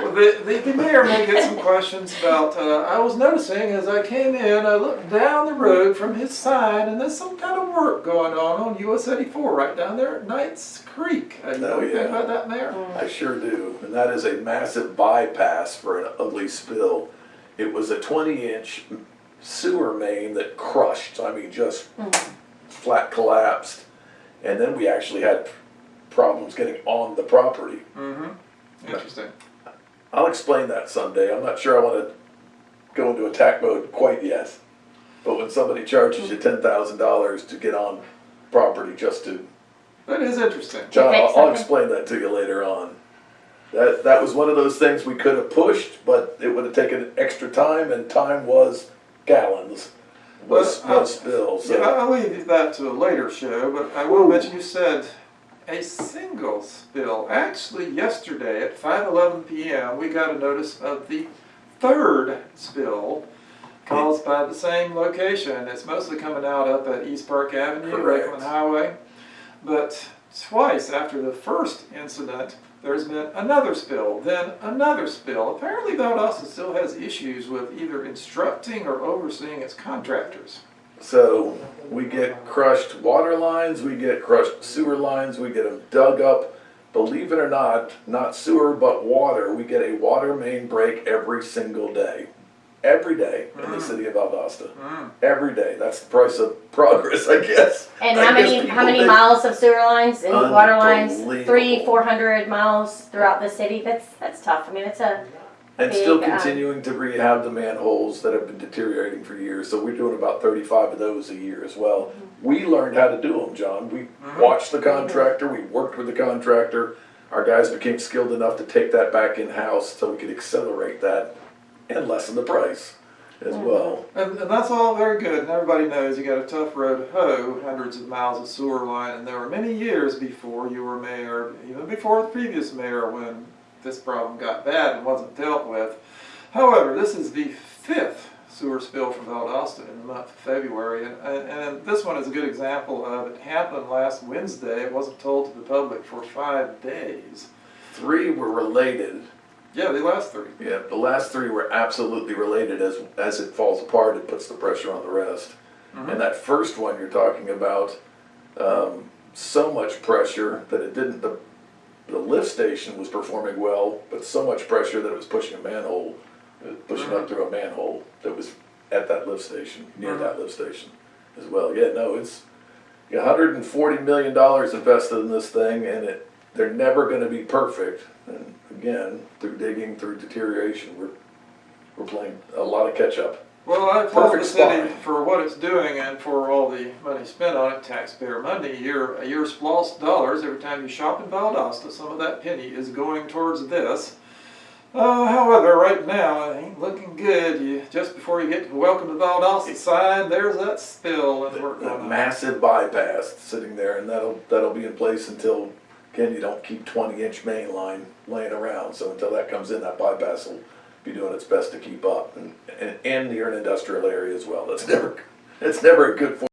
The, the, the mayor may get some questions about, uh, I was noticing as I came in, I looked down the road from his side and there's some kind of work going on on US eighty-four right down there at Knights Creek. You know Oh, yeah. about that, Mayor? I sure do, and that is a massive bypass for an ugly spill. It was a twenty inch sewer main that crushed, I mean, just flat collapsed. And then we actually had problems getting on the property. Mm-hmm. Interesting. I'll explain that someday, I'm not sure I wanna go into attack mode quite yet. But when somebody charges you ten thousand dollars to get on property just to That is interesting. John, I'll, I'll explain that to you later on. That, that was one of those things we could have pushed, but it would have taken extra time, and time was gallons, was, Well, uh, was spill, Yeah. I'll leave that to a later show, but I will mention you said a single spill. Actually, yesterday at 5:11 p.m., we got a notice of the third spill caused by the same location. It's mostly coming out up at East Park Avenue, Correct. Lakeland Highway. But twice after the first incident, there's been another spill, then another spill. Apparently, Valdosta still has issues with either instructing or overseeing its contractors. So, we get crushed water lines, we get crushed sewer lines, we get them dug up. Believe it or not, not sewer but water, we get a water main break every single day. Every day in the city of Valdosta. Mm. Every day, that's the price of progress, I guess. And I how guess many, how many think- miles of sewer lines and water lines? Three, four hundred miles throughout the city, that's, that's tough, I mean, it's a, And still big, um, continuing to rehab the manholes that have been deteriorating for years, so we're doing about thirty-five of those a year as well. Mm-hmm. We learned how to do them, John, we mm-hmm. watched the contractor, we worked with the contractor. Our guys became skilled enough to take that back in-house so we could accelerate that and lessen the price as mm-hmm. well. And, and that's all very good, and everybody knows you got a tough road to hoe, hundreds of miles of sewer line, and there were many years before you were mayor, even before the previous mayor, when this problem got bad and wasn't dealt with. However, this is the fifth sewer spill from Valdosta in the month of February, and, and, and this one is a good example of it happened last Wednesday. It wasn't told to the public for five days. Three were related, Yeah, the last three. yeah, the last three were absolutely related, as, as it falls apart, it puts the pressure on the rest. And that first one you're talking about, um, so much pressure that it didn't, the, the lift station was performing well, but so much pressure that it was pushing a manhole, uh, pushing up through a manhole that was at that lift station, near that lift station as well. Yeah, no, it's hundred and forty million dollars invested in this thing and it, they're never gonna be perfect. And again, through digging, through deterioration, we're, we're playing a lot of catch up. Well, I applaud the city spot. for what it's doing and for all the money spent on it, taxpayer money. Your, your lost dollars, every time you shop in Valdosta, some of that penny is going towards this. Uh, however, right now, it ain't looking good. You, just before you get to the Welcome to Valdosta sign, there's that spill and going on. massive bypass sitting there, and that'll, that'll be in place until, again, you don't keep twenty inch main line laying around, so until that comes in, that bypass will be doing its best to keep up, and, and, and near an industrial area as well, that's never, it's never a good